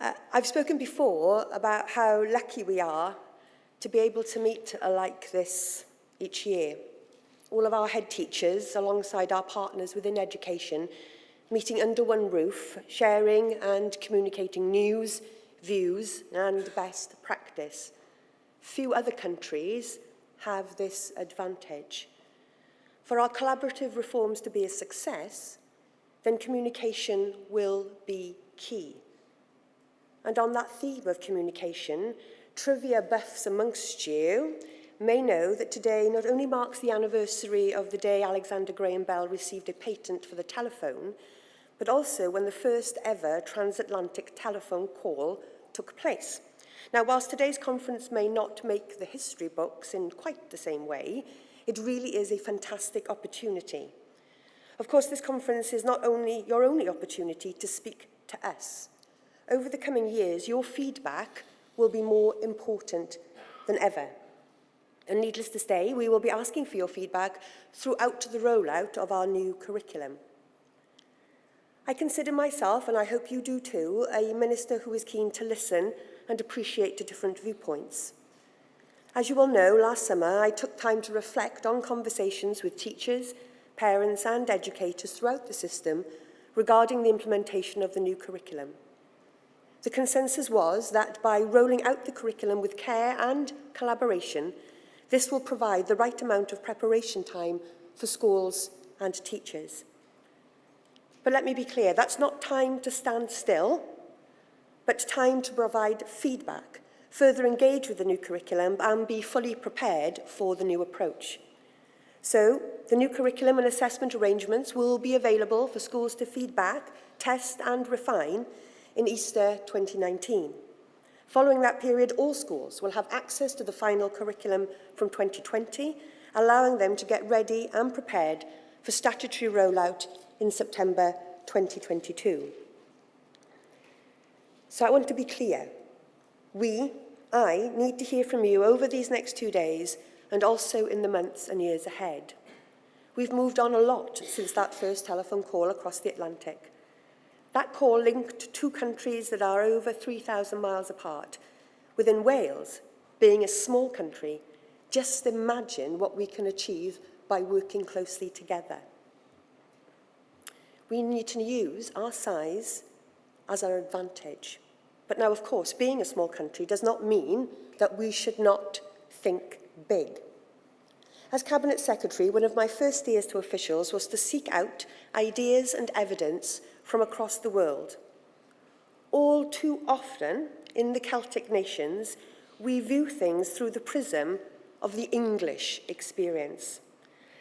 Uh, I've spoken before about how lucky we are to be able to meet like this each year. All of our head teachers, alongside our partners within education, meeting under one roof, sharing and communicating news, views and best practice. Few other countries have this advantage. For our collaborative reforms to be a success, then communication will be key. And on that theme of communication, trivia buffs amongst you may know that today not only marks the anniversary of the day Alexander Graham Bell received a patent for the telephone, but also when the first ever transatlantic telephone call took place. Now, whilst today's conference may not make the history books in quite the same way, it really is a fantastic opportunity. Of course, this conference is not only your only opportunity to speak to us. Over the coming years, your feedback will be more important than ever. And needless to say, we will be asking for your feedback throughout the rollout of our new curriculum. I consider myself, and I hope you do too, a minister who is keen to listen and appreciate the different viewpoints. As you all know, last summer I took time to reflect on conversations with teachers, parents and educators throughout the system regarding the implementation of the new curriculum. The consensus was that by rolling out the curriculum with care and collaboration, this will provide the right amount of preparation time for schools and teachers. But let me be clear, that's not time to stand still, but time to provide feedback, further engage with the new curriculum and be fully prepared for the new approach. So, the new curriculum and assessment arrangements will be available for schools to feedback, test and refine in Easter 2019. Following that period, all schools will have access to the final curriculum from 2020, allowing them to get ready and prepared for statutory rollout in September 2022. So I want to be clear. We, I, need to hear from you over these next two days and also in the months and years ahead. We've moved on a lot since that first telephone call across the Atlantic. That call linked two countries that are over 3,000 miles apart. Within Wales, being a small country, just imagine what we can achieve by working closely together. We need to use our size as our advantage. But now, of course, being a small country does not mean that we should not think big. As Cabinet Secretary, one of my first years to officials was to seek out ideas and evidence from across the world. All too often, in the Celtic nations, we view things through the prism of the English experience.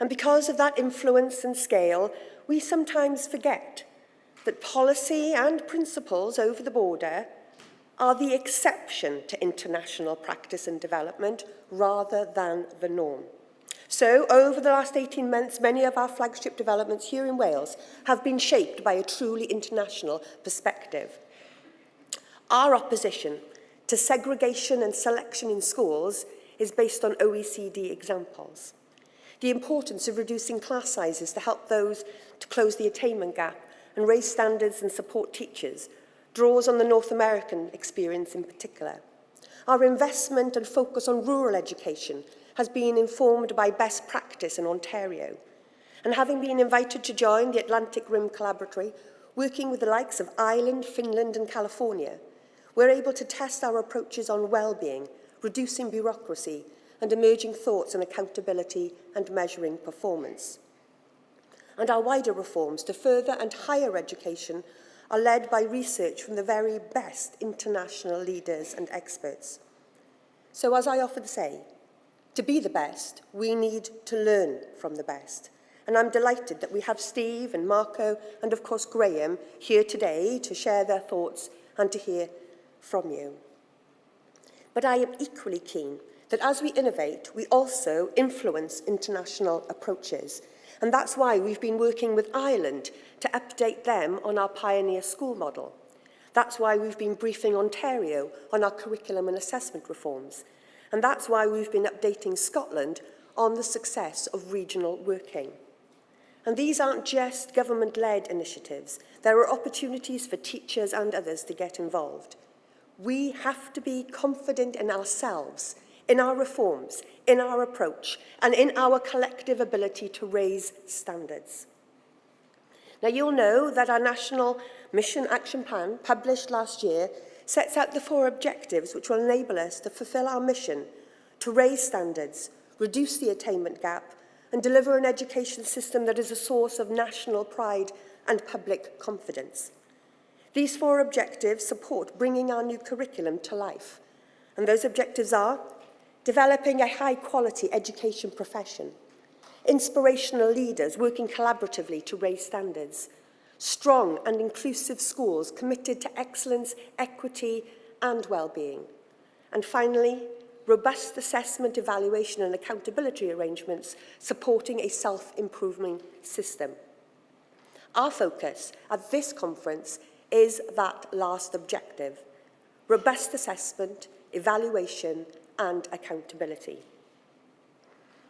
And because of that influence and scale, we sometimes forget that policy and principles over the border are the exception to international practice and development rather than the norm. So, over the last 18 months, many of our flagship developments here in Wales have been shaped by a truly international perspective. Our opposition to segregation and selection in schools is based on OECD examples. The importance of reducing class sizes to help those to close the attainment gap and raise standards and support teachers draws on the North American experience in particular. Our investment and focus on rural education has been informed by best practice in Ontario. And having been invited to join the Atlantic Rim Collaboratory, working with the likes of Ireland, Finland and California, we're able to test our approaches on well-being, reducing bureaucracy and emerging thoughts on accountability and measuring performance. And our wider reforms to further and higher education are led by research from the very best international leaders and experts. So as I often say, To be the best, we need to learn from the best. And I'm delighted that we have Steve and Marco and of course Graham here today to share their thoughts and to hear from you. But I am equally keen that as we innovate, we also influence international approaches. And that's why we've been working with Ireland to update them on our pioneer school model. That's why we've been briefing Ontario on our curriculum and assessment reforms. And that's why we've been updating Scotland on the success of regional working. And these aren't just government-led initiatives. There are opportunities for teachers and others to get involved. We have to be confident in ourselves, in our reforms, in our approach, and in our collective ability to raise standards. Now, you'll know that our National Mission Action Plan, published last year, sets out the four objectives which will enable us to fulfil our mission to raise standards, reduce the attainment gap and deliver an education system that is a source of national pride and public confidence. These four objectives support bringing our new curriculum to life and those objectives are developing a high quality education profession, inspirational leaders working collaboratively to raise standards, strong and inclusive schools committed to excellence, equity and well-being, and finally, robust assessment, evaluation and accountability arrangements supporting a self-improving system. Our focus at this conference is that last objective, robust assessment, evaluation and accountability.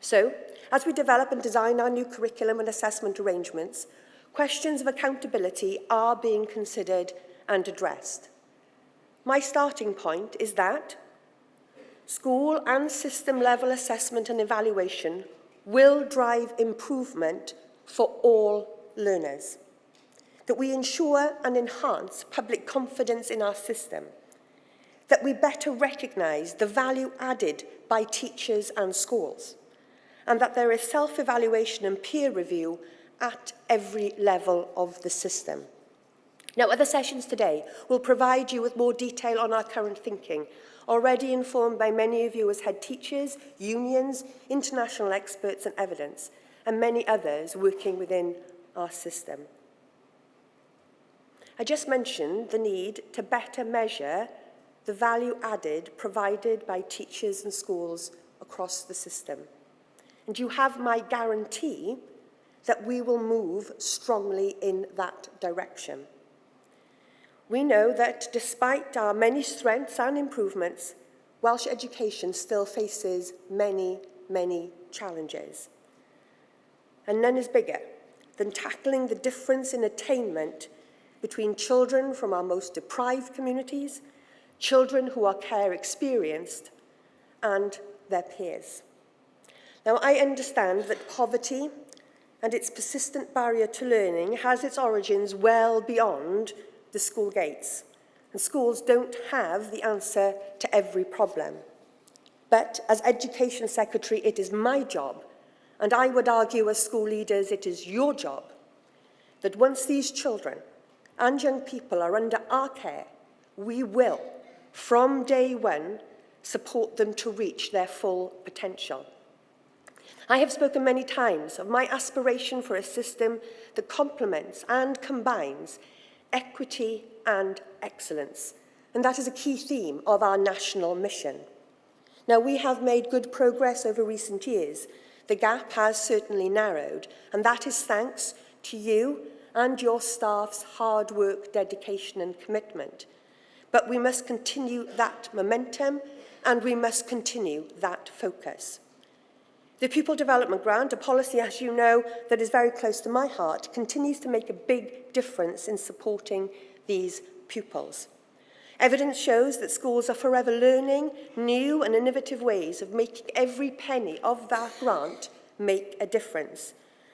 So, as we develop and design our new curriculum and assessment arrangements, questions of accountability are being considered and addressed. My starting point is that school and system level assessment and evaluation will drive improvement for all learners. That we ensure and enhance public confidence in our system. That we better recognise the value added by teachers and schools. And that there is self-evaluation and peer review at every level of the system. Now, other sessions today will provide you with more detail on our current thinking already informed by many of you as head teachers, unions, international experts and evidence, and many others working within our system. I just mentioned the need to better measure the value added provided by teachers and schools across the system. And you have my guarantee we will move strongly in that direction. We know that despite our many strengths and improvements, Welsh education still faces many, many challenges. And none is bigger than tackling the difference in attainment between children from our most deprived communities, children who are care experienced, and their peers. Now, I understand that poverty and its persistent barrier to learning has its origins well beyond the school gates. And schools don't have the answer to every problem. But as Education Secretary, it is my job, and I would argue as school leaders, it is your job, that once these children and young people are under our care, we will, from day one, support them to reach their full potential. I have spoken many times of my aspiration for a system that complements and combines equity and excellence. And that is a key theme of our national mission. Now, we have made good progress over recent years. The gap has certainly narrowed, and that is thanks to you and your staff's hard work, dedication and commitment. But we must continue that momentum and we must continue that focus. The Pupil Development Grant, a policy, as you know, that is very close to my heart, continues to make a big difference in supporting these pupils. Evidence shows that schools are forever learning new and innovative ways of making every penny of that grant make a difference.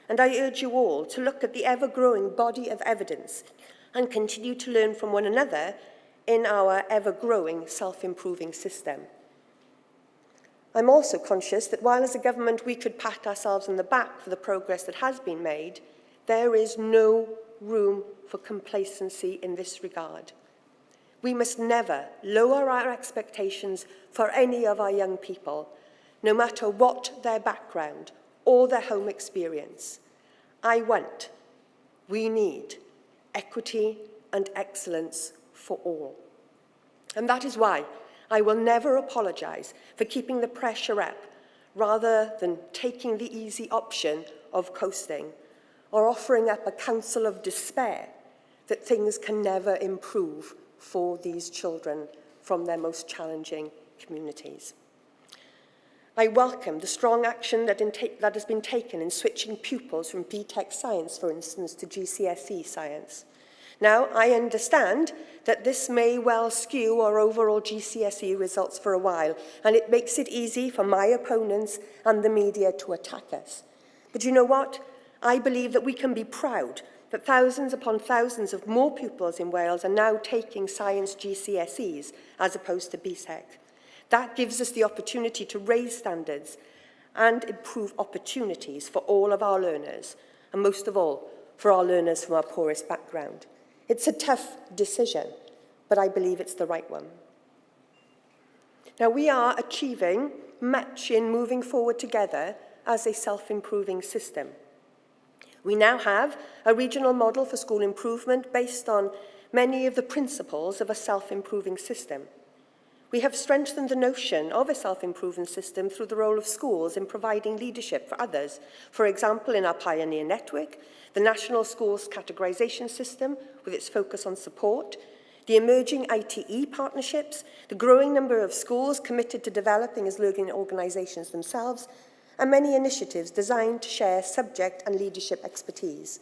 And I urge you all to look at the ever-growing body of evidence and continue to learn from one another in our ever-growing self-improving system. I'm also conscious that while as a government we could pat ourselves on the back for the progress that has been made, there is no room for complacency in this regard. We must never lower our expectations for any of our young people, no matter what their background or their home experience. I want, we need, equity and excellence for all. And that is why I will never apologise for keeping the pressure up rather than taking the easy option of coasting or offering up a counsel of despair that things can never improve for these children from their most challenging communities. I welcome the strong action that, that has been taken in switching pupils from BTEC science, for instance, to GCSE science. Now, I understand that this may well skew our overall GCSE results for a while, and it makes it easy for my opponents and the media to attack us. But you know what? I believe that we can be proud that thousands upon thousands of more pupils in Wales are now taking science GCSEs as opposed to BTEC. That gives us the opportunity to raise standards and improve opportunities for all of our learners, and most of all, for our learners from our poorest background. It's a tough decision, but I believe it's the right one. Now, we are achieving much in moving forward together as a self-improving system. We now have a regional model for school improvement based on many of the principles of a self-improving system. We have strengthened the notion of a self-improvement system through the role of schools in providing leadership for others. For example, in our Pioneer Network, the National Schools Categorisation System, with its focus on support, the emerging ITE partnerships, the growing number of schools committed to developing as learning organisations themselves, and many initiatives designed to share subject and leadership expertise.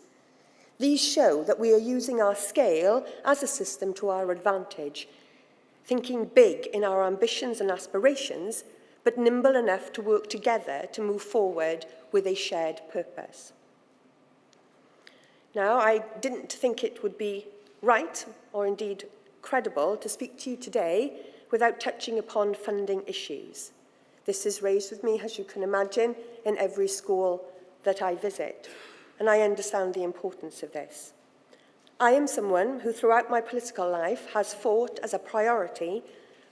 These show that we are using our scale as a system to our advantage, thinking big in our ambitions and aspirations, but nimble enough to work together to move forward with a shared purpose. Now, I didn't think it would be right, or indeed credible, to speak to you today without touching upon funding issues. This is raised with me, as you can imagine, in every school that I visit, and I understand the importance of this. I am someone who throughout my political life has fought as a priority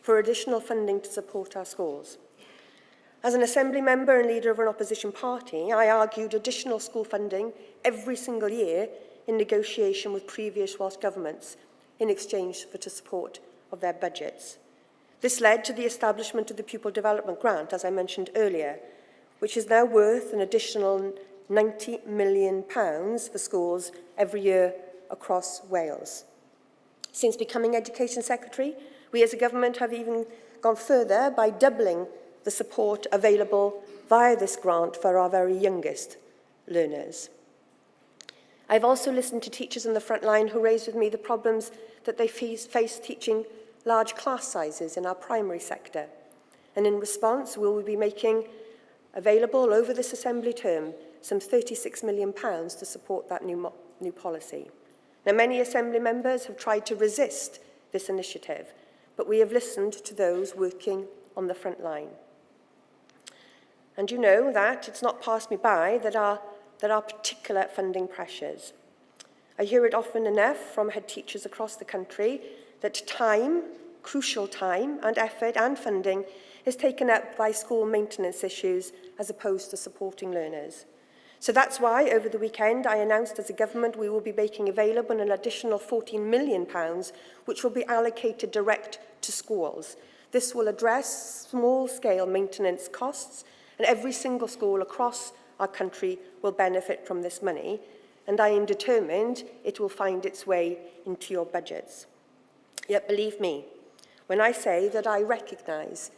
for additional funding to support our schools. As an Assembly member and leader of an opposition party, I argued additional school funding every single year in negotiation with previous Welsh governments in exchange for the support of their budgets. This led to the establishment of the Pupil Development Grant, as I mentioned earlier, which is now worth an additional 90 million pounds for schools every year across Wales. Since becoming Education Secretary, we as a government have even gone further by doubling the support available via this grant for our very youngest learners. I've also listened to teachers on the front line who raised with me the problems that they face teaching large class sizes in our primary sector. And in response, we will be making available over this Assembly term some £36 million to support that new, new policy. Now, many Assembly members have tried to resist this initiative, but we have listened to those working on the front line. And you know that it's not passed me by that there are particular funding pressures. I hear it often enough from head teachers across the country that time, crucial time and effort and funding is taken up by school maintenance issues as opposed to supporting learners. So that's why over the weekend I announced as a government we will be making available an additional 14 million pounds which will be allocated direct to schools. This will address small-scale maintenance costs and every single school across our country will benefit from this money and I am determined it will find its way into your budgets. Yet believe me, when I say that I recognise,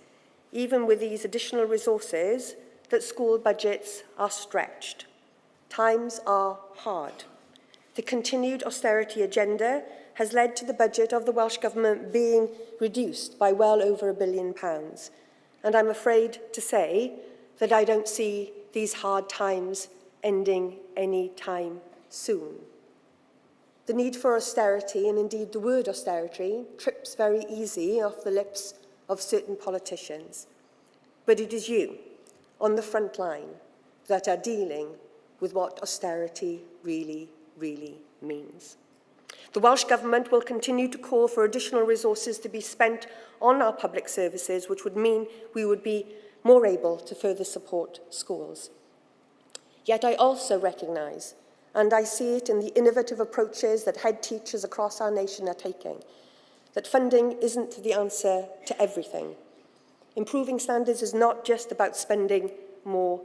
even with these additional resources, that school budgets are stretched. Times are hard. The continued austerity agenda has led to the budget of the Welsh Government being reduced by well over a billion pounds. And I'm afraid to say that I don't see these hard times ending any time soon. The need for austerity, and indeed the word austerity, trips very easy off the lips of certain politicians. But it is you, on the front line, that are dealing with what austerity really, really means. The Welsh Government will continue to call for additional resources to be spent on our public services, which would mean we would be more able to further support schools. Yet I also recognise and I see it in the innovative approaches that head teachers across our nation are taking, that funding isn't the answer to everything. Improving standards is not just about spending more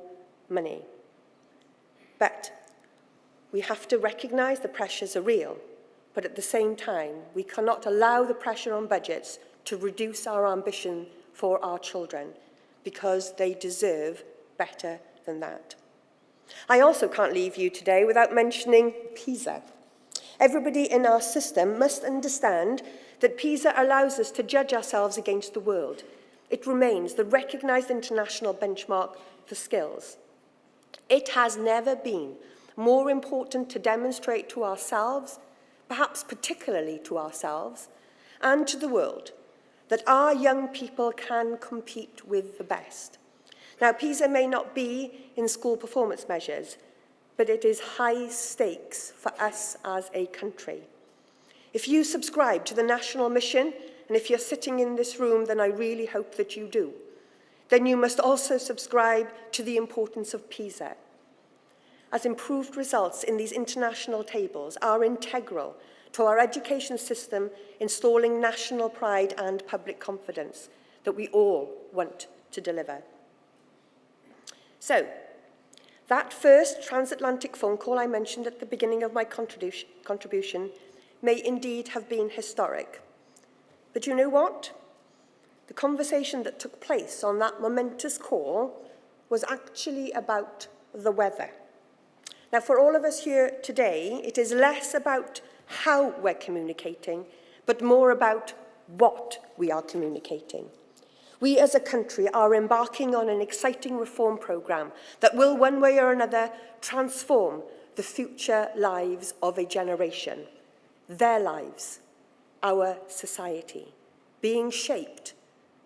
money. But we have to recognise the pressures are real, but at the same time, we cannot allow the pressure on budgets to reduce our ambition for our children. because they deserve better than that. I also can't leave you today without mentioning PISA. Everybody in our system must understand that PISA allows us to judge ourselves against the world. It remains the recognised international benchmark for skills. It has never been more important to demonstrate to ourselves, perhaps particularly to ourselves, and to the world, that our young people can compete with the best. Now, PISA may not be in school performance measures, but it is high stakes for us as a country. If you subscribe to the national mission, and if you're sitting in this room, then I really hope that you do, then you must also subscribe to the importance of PISA. As improved results in these international tables are integral to our education system installing national pride and public confidence that we all want to deliver. So, that first transatlantic phone call I mentioned at the beginning of my contribution, may indeed have been historic. But you know what? The conversation that took place on that momentous call was actually about the weather. Now, for all of us here today, it is less about how we're communicating, but more about what we are communicating. We as a country are embarking on an exciting reform programme that will one way or another transform the future lives of a generation, their lives, our society, being shaped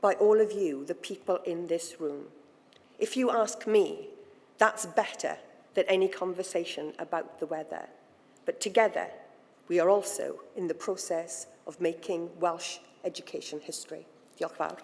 by all of you, the people in this room. If you ask me, that's better than any conversation about the weather. But together, we are also in the process of making Welsh education history. Diolch fawr.